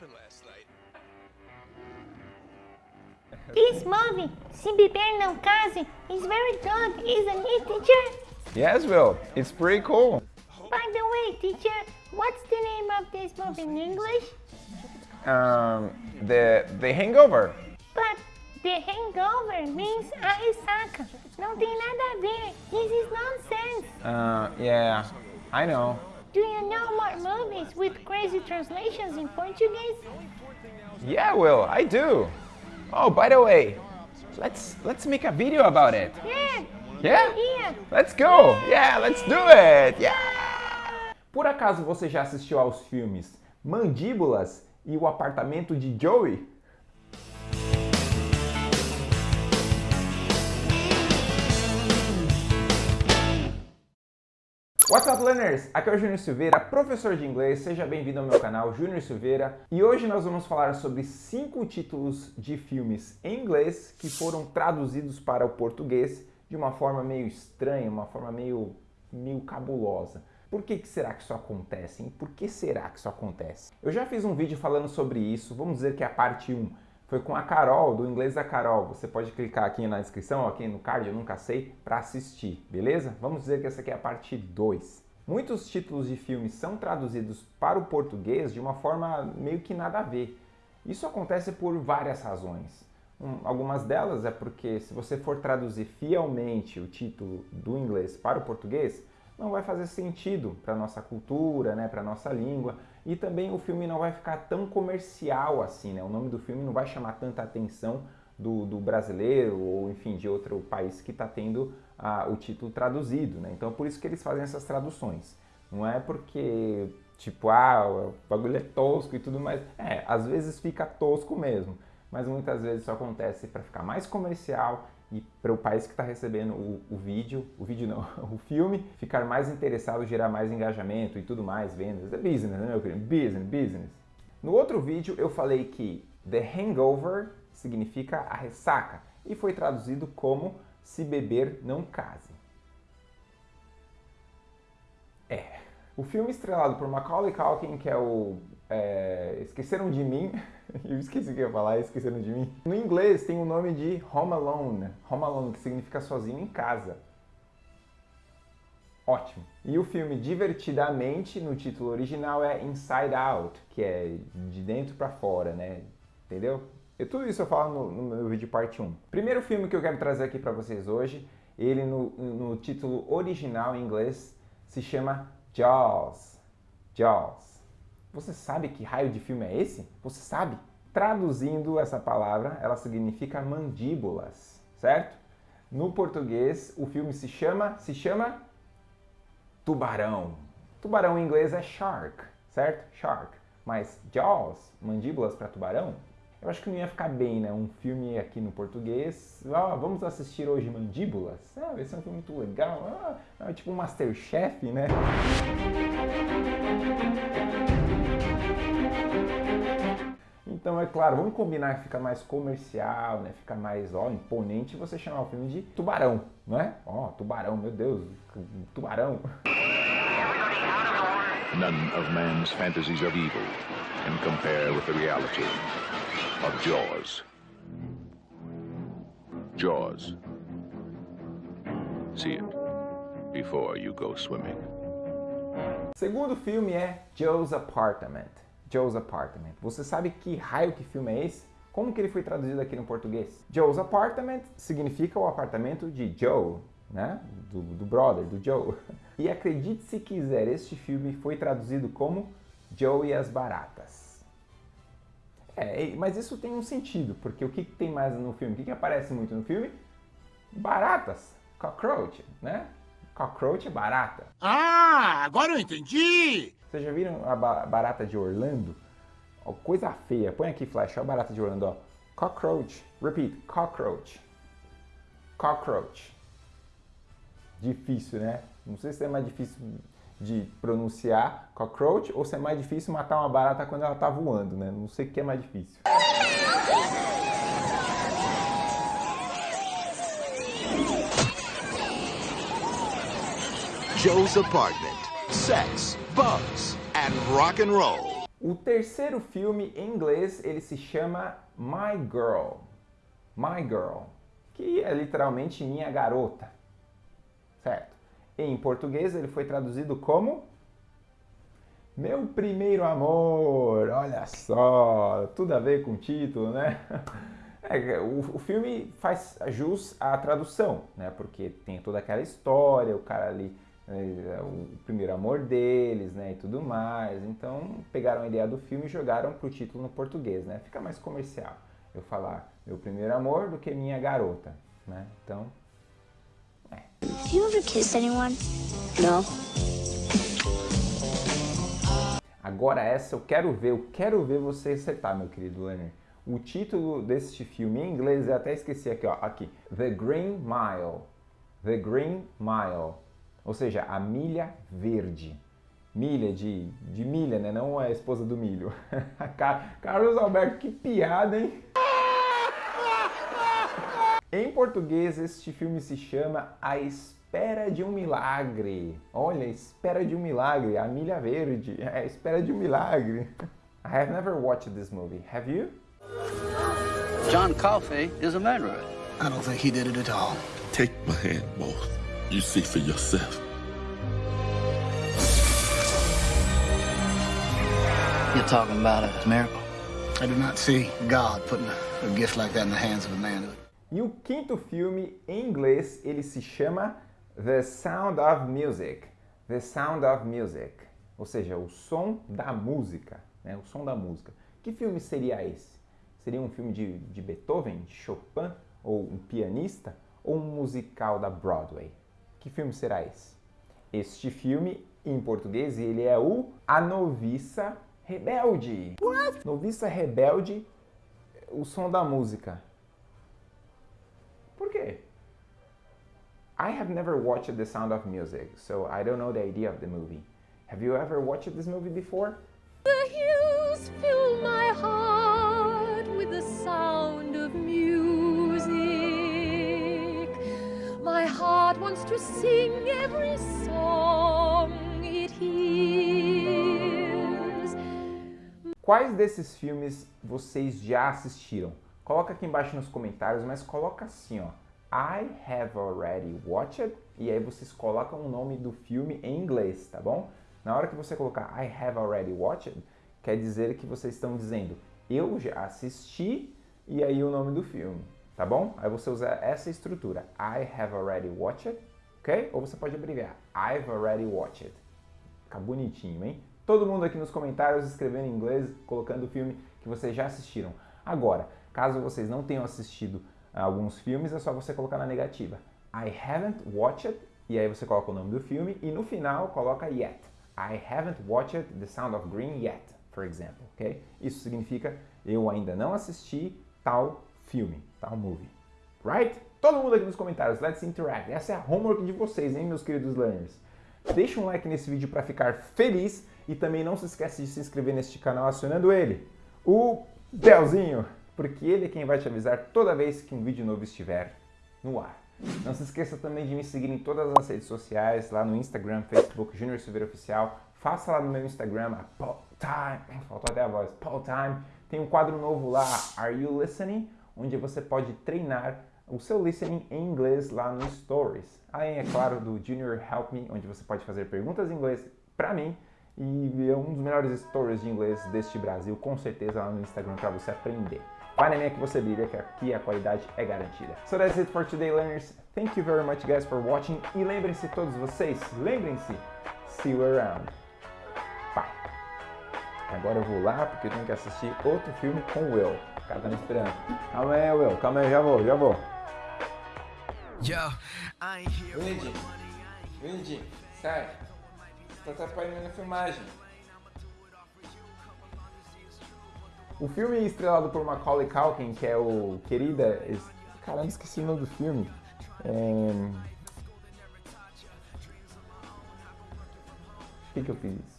happened last night. This movie, Se Beber Não Case, is very good, isn't it, teacher? Yes, Will. It's pretty cool. By the way, teacher, what's the name of this movie in English? Um, the the Hangover. But the hangover means a ressaca. Não tem nada a ver. This is nonsense. Uh, yeah, I know. Do you know more movies with crazy translations in Portuguese? Yeah, Will, I do. Oh, by the way, let's let's make a video about it. Yeah. Yeah? Yeah. Let's go. Yeah, let's do it. Yeah. Por acaso você já assistiu aos filmes Mandíbulas e o Apartamento de Joey? What's up, learners? Aqui é o Júnior Silveira, professor de inglês. Seja bem-vindo ao meu canal Júnior Silveira. E hoje nós vamos falar sobre cinco títulos de filmes em inglês que foram traduzidos para o português de uma forma meio estranha, uma forma meio, meio cabulosa. Por que, que será que isso acontece? Hein? Por que será que isso acontece? Eu já fiz um vídeo falando sobre isso, vamos dizer que é a parte 1. Foi com a Carol, do Inglês da Carol. Você pode clicar aqui na descrição, aqui no card, eu nunca sei, para assistir, beleza? Vamos dizer que essa aqui é a parte 2. Muitos títulos de filmes são traduzidos para o português de uma forma meio que nada a ver. Isso acontece por várias razões. Um, algumas delas é porque se você for traduzir fielmente o título do inglês para o português, não vai fazer sentido para nossa cultura, né, para nossa língua, e também o filme não vai ficar tão comercial assim, né? O nome do filme não vai chamar tanta atenção do, do brasileiro ou, enfim, de outro país que está tendo ah, o título traduzido, né? Então, por isso que eles fazem essas traduções. Não é porque, tipo, ah, o bagulho é tosco e tudo mais. É, às vezes fica tosco mesmo, mas muitas vezes isso acontece para ficar mais comercial e para o país que está recebendo o, o, vídeo, o vídeo não, o filme, ficar mais interessado, gerar mais engajamento e tudo mais, vendas. É business, né, meu querido? Business, business. No outro vídeo eu falei que The Hangover significa a ressaca e foi traduzido como se beber não case. É. O filme estrelado por Macaulay Culkin, que é o é, Esqueceram de Mim, eu esqueci o que eu ia falar, Esqueceram de Mim. No inglês tem o nome de Home Alone, Home Alone, que significa sozinho em casa. Ótimo. E o filme Divertidamente, no título original, é Inside Out, que é de dentro para fora, né? Entendeu? E tudo isso eu falo no, no, meu vídeo parte 1. Primeiro filme que eu quero trazer aqui para vocês hoje, ele no, no título original em inglês se chama Jaws. Jaws. Você sabe que raio de filme é esse? Você sabe? Traduzindo essa palavra, ela significa mandíbulas, certo? No português, o filme se chama, se chama Tubarão. Tubarão em inglês é shark, certo? Shark. Mas Jaws, mandíbulas para tubarão, eu acho que não ia ficar bem, né? Um filme aqui no português. Ah, vamos assistir hoje Mandíbulas? Ah, esse é um filme muito legal. Ah, é tipo um Masterchef, né? Então, é claro, vamos combinar que fica mais comercial, né? Fica mais, ó, imponente você chamar o filme de Tubarão, não é? Ó, Tubarão, meu Deus, Tubarão. None of man's fantasies of evil can compare with the reality of Jaws. Jaws. See it before you go swimming. Segundo filme é Joe's Apartment. Joe's Apartment. Você sabe que raio que filme é esse? Como que ele foi traduzido aqui no português? Joe's Apartment significa o apartamento de Joe, né? Do, do brother, do Joe. E acredite se quiser, este filme foi traduzido como Joe e as Baratas. É, mas isso tem um sentido, porque o que, que tem mais no filme? O que, que aparece muito no filme? Baratas, cockroach, né? Cockroach é barata. Ah, agora eu entendi! Vocês já viram a barata de Orlando? Coisa feia. Põe aqui, Flash, olha a barata de Orlando, ó. Cockroach. Repeat, cockroach. Cockroach. Difícil, né? Não sei se é mais difícil de pronunciar cockroach ou se é mais difícil matar uma barata quando ela está voando, né? Não sei o que é mais difícil. Joe's apartment, sex, bugs and rock and roll. O terceiro filme em inglês, ele se chama My Girl. My Girl, que é literalmente minha garota. Certo? Em português ele foi traduzido como Meu Primeiro Amor. Olha só, tudo a ver com o título, né? É, o, o, filme faz jus à tradução, né? Porque tem toda aquela história, o cara ali, é, o primeiro amor deles, né? E tudo mais. Então pegaram a ideia do filme e jogaram pro título no português, né? Fica mais comercial. Eu falar meu primeiro amor do que minha garota, né? Então. Have you ever kissed anyone? No. Agora essa eu quero ver, eu quero ver você acertar, meu querido Lerner. O título deste filme em inglês, eu até esqueci aqui, ó, aqui. The Green Mile. The Green Mile. Ou seja, a milha verde. Milha de, de milha, né? Não a esposa do milho. Carlos Alberto, que piada, hein? Em português, este filme se chama A Espera de um Milagre. Olha, Espera de um Milagre, a milha verde. É, Espera de um Milagre. I have never watched this movie. Have you? John Coffey is a murderer. I don't think he did it at all. Take my hand, both. You see for yourself. You're talking about a miracle. I do not see God putting a, a gift like that in the hands of a man. E o quinto filme, em inglês, ele se chama The Sound of Music. The Sound of Music. Ou seja, o som da música. Né? O som da música. Que filme seria esse? Seria um filme de, de Beethoven, de Chopin, ou um pianista, ou um musical da Broadway? Que filme será esse? Este filme, em português, ele é o A Noviça Rebelde. What? Noviça Rebelde, o som da música. Por quê? I have never watched The Sound of Music, so I don't know the idea of the movie. Have you ever watched this movie before? The hills fill my heart with the sound of music. My heart wants to sing every song it hears. Quais desses filmes vocês já assistiram? Coloca aqui embaixo nos comentários, mas coloca assim, ó. I have already watched e aí vocês colocam o nome do filme em inglês, tá bom? Na hora que você colocar I have already watched, quer dizer que vocês estão dizendo eu já assisti e aí o nome do filme, tá bom? Aí você usa essa estrutura, I have already watched, ok? Ou você pode abreviar, I've already watched. Fica bonitinho, hein? Todo mundo aqui nos comentários escrevendo em inglês, colocando o filme que vocês já assistiram. Agora, caso vocês não tenham assistido alguns filmes, é só você colocar na negativa. I haven't watched, e aí você coloca o nome do filme, e no final coloca yet. I haven't watched The Sound of Green yet, for example, ok? Isso significa eu ainda não assisti tal filme, tal movie. Right? Todo mundo aqui nos comentários, let's interact. Essa é a homework de vocês, hein, meus queridos learners? Deixa um like nesse vídeo para ficar feliz e também não se esquece de se inscrever neste canal acionando ele, o belzinho, porque ele é quem vai te avisar toda vez que um vídeo novo estiver no ar. Não se esqueça também de me seguir em todas as redes sociais, lá no Instagram, Facebook, Junior Silveira Oficial. Faça lá no meu Instagram, a Paul Time, faltou até a voz, Paul Time. Tem um quadro novo lá, Are You Listening? Onde você pode treinar o seu listening em inglês lá no Stories. Além, é claro, do Junior Help Me, onde você pode fazer perguntas em inglês para mim e é um dos melhores stories de inglês deste Brasil, com certeza lá no Instagram para você aprender. Vai na minha que você brilha, que aqui a qualidade é garantida. So that's it for today, learners. Thank you very much, guys, for watching. E lembrem-se todos vocês, lembrem-se, see you around. Bye. Agora eu vou lá, porque eu tenho que assistir outro filme com o Will. O cara tá me esperando. Calma aí, Will. Calma aí, já vou, já vou. Windy, Windy, sai. Você tá atrapalhando a filmagem. O filme estrelado por Macaulay Culkin, que é o Querida... Caramba, esqueci o nome do filme. É... Por que, que eu fiz isso?